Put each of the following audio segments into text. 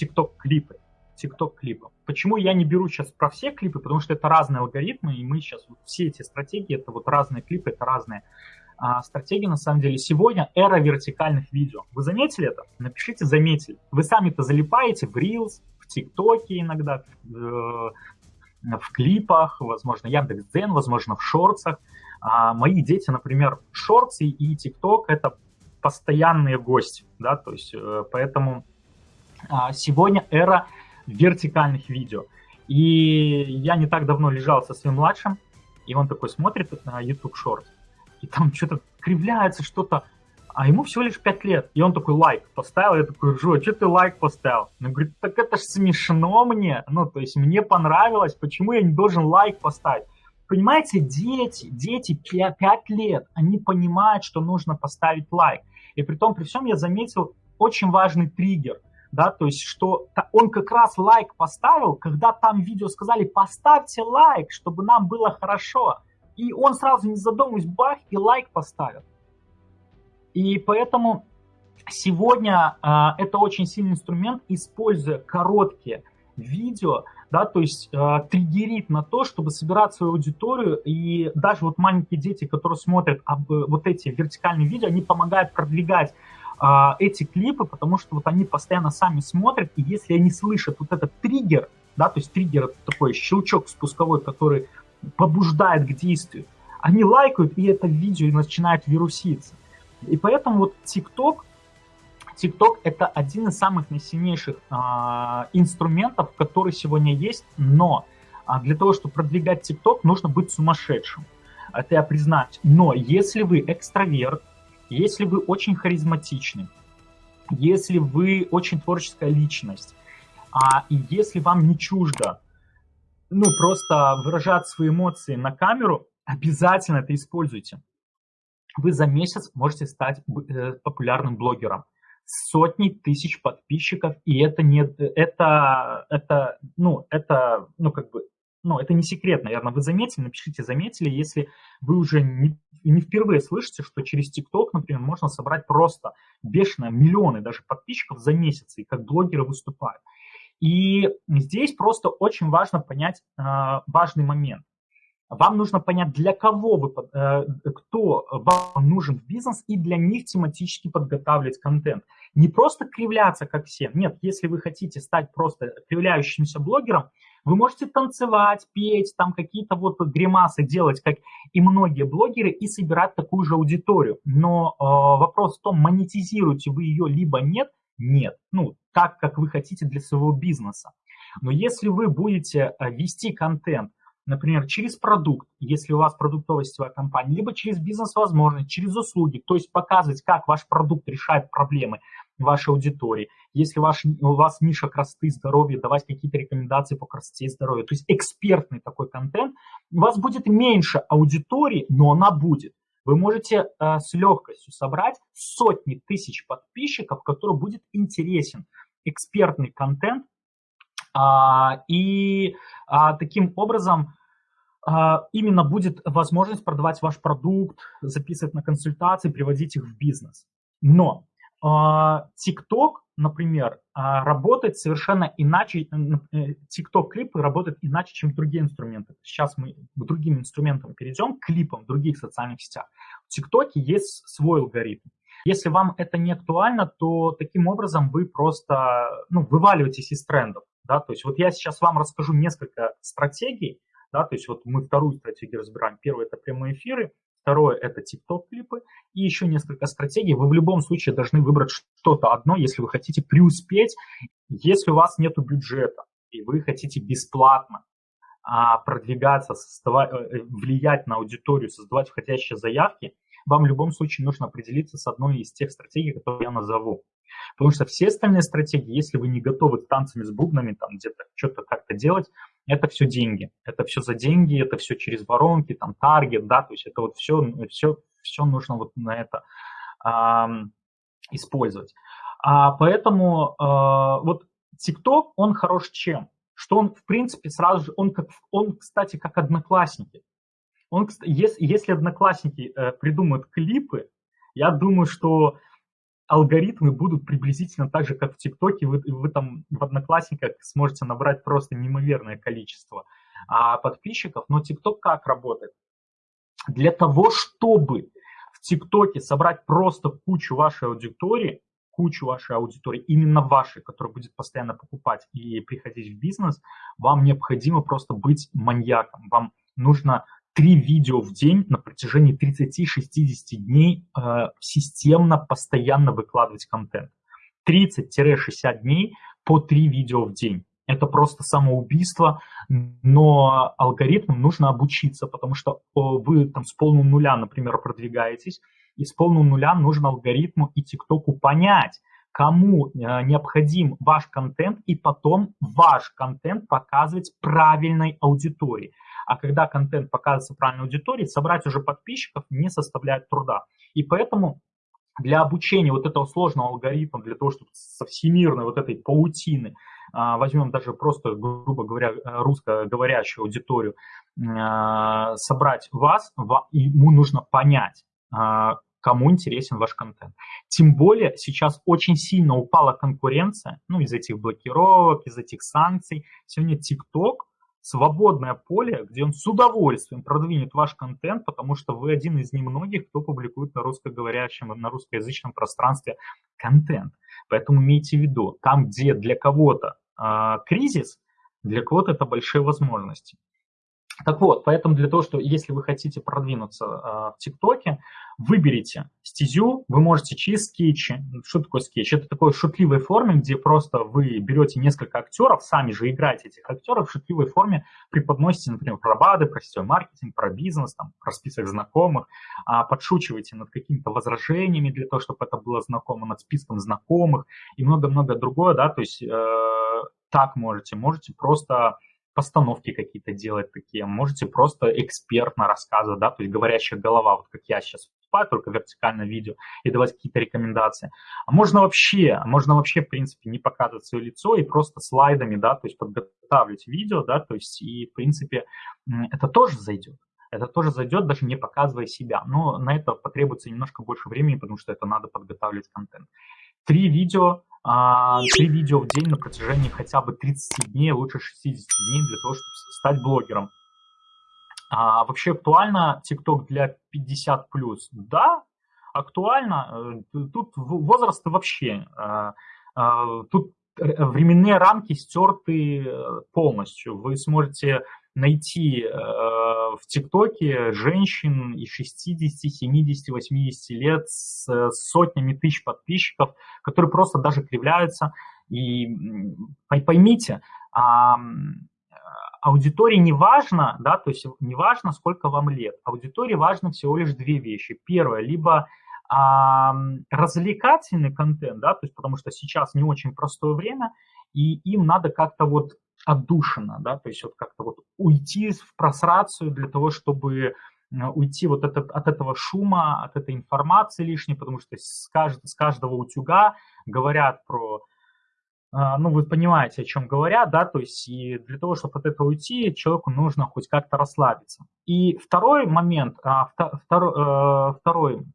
TikTok клипы. TikTok клипы. Почему я не беру сейчас про все клипы? Потому что это разные алгоритмы, и мы сейчас вот все эти стратегии, это вот разные клипы, это разные а, стратегии на самом деле. Сегодня эра вертикальных видео. Вы заметили это? Напишите «заметили». Вы сами-то залипаете в Reels, в ТикТоке иногда, в, э, в клипах, возможно, Яндекс.Дзен, возможно, в шорцах. А мои дети, например, шорты и ТикТок — это постоянные гости, да, то есть э, поэтому сегодня эра вертикальных видео. И я не так давно лежал со своим младшим, и он такой смотрит на YouTube Short, и там что-то кривляется, что-то, а ему всего лишь 5 лет. И он такой лайк поставил, я такой ржу, а что ты лайк поставил? Он говорит, так это ж смешно мне, ну, то есть мне понравилось, почему я не должен лайк поставить? Понимаете, дети, дети 5 лет, они понимают, что нужно поставить лайк. И при том, при всем я заметил очень важный триггер, да, то есть, что он как раз лайк поставил, когда там видео сказали, поставьте лайк, чтобы нам было хорошо. И он сразу не задумываясь, бах, и лайк поставил. И поэтому сегодня э, это очень сильный инструмент, используя короткие видео, да, то есть э, триггерит на то, чтобы собирать свою аудиторию, и даже вот маленькие дети, которые смотрят об, вот эти вертикальные видео, они помогают продвигать э, эти клипы, потому что вот они постоянно сами смотрят, и если они слышат вот этот триггер, да, то есть триггер это такой щелчок спусковой, который побуждает к действию, они лайкают, и это видео начинает вируситься. И поэтому вот TikTok TikTok это один из самых наисильнейших а, инструментов, который сегодня есть, но а, для того, чтобы продвигать TikTok, нужно быть сумасшедшим. Это я признаюсь. Но если вы экстраверт, если вы очень харизматичный, если вы очень творческая личность, а, если вам не чуждо, ну, просто выражать свои эмоции на камеру, обязательно это используйте. Вы за месяц можете стать э, популярным блогером сотни тысяч подписчиков, и это не, это, это, ну, это, ну, как бы, ну, это не секрет, наверное, вы заметили, напишите, заметили, если вы уже не, не впервые слышите, что через ТикТок, например, можно собрать просто бешеные миллионы даже подписчиков за месяц, и как блогеры выступают. И здесь просто очень важно понять э, важный момент. Вам нужно понять, для кого вы, э, кто вам нужен в бизнес, и для них тематически подготавливать контент. Не просто кривляться, как все. Нет, если вы хотите стать просто кривляющимся блогером, вы можете танцевать, петь, там какие-то вот гримасы делать, как и многие блогеры, и собирать такую же аудиторию. Но э, вопрос в том, монетизируете вы ее либо нет, нет. Ну, так, как вы хотите для своего бизнеса. Но если вы будете э, вести контент, например, через продукт, если у вас продуктовая сетевая компания, либо через бизнес-возможность, через услуги, то есть показывать, как ваш продукт решает проблемы вашей аудитории. Если ваш, у вас ниша красоты и здоровья, давать какие-то рекомендации по красоте и здоровью, то есть экспертный такой контент, у вас будет меньше аудитории, но она будет. Вы можете э, с легкостью собрать сотни тысяч подписчиков, который будет интересен. Экспертный контент, а, и а, таким образом а, именно будет возможность продавать ваш продукт, записывать на консультации, приводить их в бизнес. Но TikTok, например, работает совершенно иначе, э, TikTok-клипы работают иначе, чем другие инструменты. Сейчас мы к другим инструментам перейдем, к клипам в других социальных сетях. В TikTok есть свой алгоритм. Если вам это не актуально, то таким образом вы просто ну, вываливаетесь из трендов. Да? То есть вот я сейчас вам расскажу несколько стратегий, да, то есть вот мы вторую стратегию разбираем. Первое – это прямые эфиры, второе – это TikTok-клипы, и еще несколько стратегий. Вы в любом случае должны выбрать что-то одно, если вы хотите преуспеть, если у вас нет бюджета, и вы хотите бесплатно а, продвигаться, э, э, влиять на аудиторию, создавать входящие заявки, вам в любом случае нужно определиться с одной из тех стратегий, которые я назову. Потому что все остальные стратегии, если вы не готовы танцами с бубнами, там где-то что-то как-то делать, это все деньги. Это все за деньги, это все через воронки, там таргет, да, то есть это вот все, все, все нужно вот на это э, использовать. А, поэтому э, вот TikTok, он хорош чем? Что он, в принципе, сразу же, он, как, он кстати, как одноклассники. Он, если, если одноклассники э, придумают клипы, я думаю, что алгоритмы будут приблизительно так же, как в ТикТоке, вы, вы там в Одноклассниках сможете набрать просто неимоверное количество а, подписчиков. Но ТикТок как работает? Для того, чтобы в ТикТоке собрать просто кучу вашей аудитории, кучу вашей аудитории, именно вашей, которая будет постоянно покупать и приходить в бизнес, вам необходимо просто быть маньяком. Вам нужно три видео в день на протяжении 30-60 дней э, системно, постоянно выкладывать контент. 30-60 дней по три видео в день. Это просто самоубийство, но алгоритмам нужно обучиться, потому что вы там с полного нуля, например, продвигаетесь, и с полного нуля нужно алгоритму и ТикТоку понять, кому э, необходим ваш контент, и потом ваш контент показывать правильной аудитории. А когда контент показывается правильной аудитории, собрать уже подписчиков не составляет труда. И поэтому для обучения вот этого сложного алгоритма, для того, чтобы со всемирной вот этой паутины, а, возьмем даже просто, грубо говоря, русскоговорящую аудиторию, а, собрать вас, ему нужно понять, а, кому интересен ваш контент. Тем более сейчас очень сильно упала конкуренция, ну, из этих блокировок, из этих санкций. Сегодня TikTok свободное поле, где он с удовольствием продвинет ваш контент, потому что вы один из немногих, кто публикует на русскоговорящем, на русскоязычном пространстве контент. Поэтому имейте в виду, там, где для кого-то э, кризис, для кого-то это большие возможности. Так вот, поэтому для того, что если вы хотите продвинуться э, в ТикТоке, выберите стезю, вы можете через скетчи. Что такое скетч? Это такой шутливой форме, где просто вы берете несколько актеров, сами же играете этих актеров, в шутливой форме преподносите, например, про БАДы, про сетевой маркетинг, про бизнес, там, про список знакомых, а, подшучиваете над какими-то возражениями для того, чтобы это было знакомо, над списком знакомых и много-много другое, да, то есть э, так можете, можете просто постановки какие-то делать такие, можете просто экспертно рассказывать, да, то есть говорящая голова, вот как я сейчас выступаю, только вертикальное видео, и давать какие-то рекомендации. А можно вообще, можно вообще, в принципе, не показывать свое лицо и просто слайдами, да, то есть подготавливать видео, да, то есть и, в принципе, это тоже зайдет. Это тоже зайдет, даже не показывая себя. Но на это потребуется немножко больше времени, потому что это надо подготавливать контент. Три видео а, три видео в день на протяжении хотя бы 30 дней, лучше 60 дней для того, чтобы стать блогером. А, вообще актуально TikTok для 50 плюс? Да, актуально. Э, тут возраст вообще. Э, э, тут временные рамки стерты полностью. Вы сможете найти э, в ТикТоке женщин и 60, 70, 80 лет с сотнями тысяч подписчиков, которые просто даже кривляются. И поймите, а, аудитории не важно, да, то есть не важно, сколько вам лет. Аудитории важно всего лишь две вещи. Первое, либо а, развлекательный контент, да, то есть потому что сейчас не очень простое время, и им надо как-то вот отдушина, да, то есть вот как-то вот уйти в просрацию для того, чтобы э, уйти вот этот, от этого шума, от этой информации лишней, потому что с, кажд, с каждого утюга говорят про, э, ну, вы понимаете, о чем говорят, да, то есть и для того, чтобы от этого уйти, человеку нужно хоть как-то расслабиться. И второй момент, а, второй, э, второй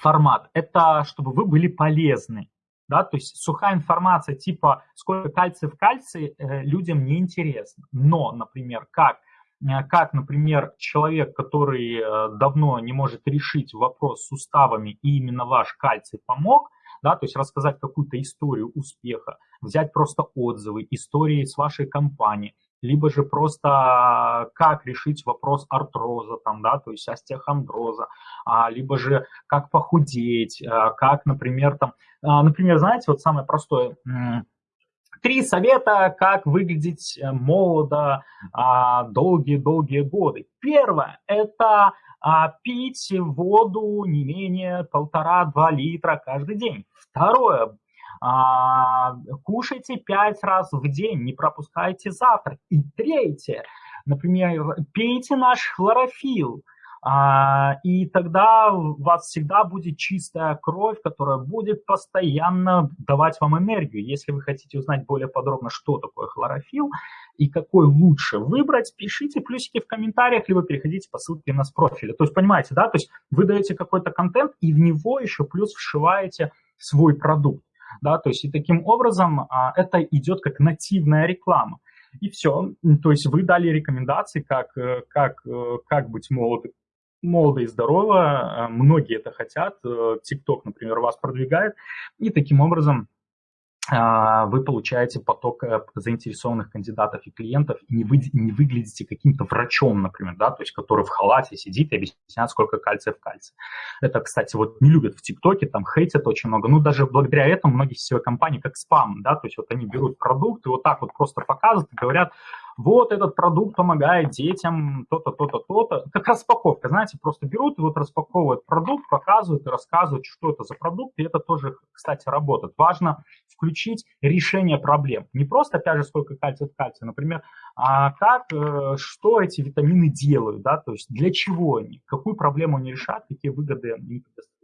формат, это чтобы вы были полезны, да, то есть сухая информация типа сколько кальция в кальции э, людям не интересно. Но, например, как, э, как, например, человек, который э, давно не может решить вопрос с суставами, и именно ваш кальций помог, да, то есть рассказать какую-то историю успеха, взять просто отзывы, истории с вашей компании, либо же просто как решить вопрос артроза, там, да, то есть остеохондроза, а, либо же как похудеть, а, как, например, там, а, например, знаете, вот самое простое, три совета, как выглядеть э, молодо долгие-долгие годы. Первое – это пить воду не менее полтора-два литра каждый день. Второе а, кушайте пять раз в день, не пропускайте завтрак. И третье, например, пейте наш хлорофилл. А, и тогда у вас всегда будет чистая кровь, которая будет постоянно давать вам энергию. Если вы хотите узнать более подробно, что такое хлорофилл и какой лучше выбрать, пишите плюсики в комментариях, либо переходите по ссылке на с профиля. То есть, понимаете, да, то есть вы даете какой-то контент и в него еще плюс вшиваете свой продукт. Да, то есть и таким образом а, это идет как нативная реклама. И все. То есть вы дали рекомендации, как, э, как, э, как быть молодым молодо и здорово, многие это хотят, TikTok, например, вас продвигает, и таким образом а, вы получаете поток э, заинтересованных кандидатов и клиентов и не, вы, не выглядите каким-то врачом, например, да, то есть который в халате сидит и объясняет, сколько кальция в кальции. Это, кстати, вот не любят в ТикТоке, там хейтят очень много. Ну, даже благодаря этому многие сетевые компании как спам, да, то есть вот они берут продукт и вот так вот просто показывают и говорят, вот этот продукт помогает детям, то-то, то-то, то-то. Как распаковка, знаете, просто берут и вот распаковывают продукт, показывают и рассказывают, что это за продукт, и это тоже, кстати, работает. Важно включить решение проблем. Не просто, опять же, сколько кальция в кальции, например, а как, э, что эти витамины делают, да, то есть для чего они, какую проблему они решают, какие выгоды они предоставляют.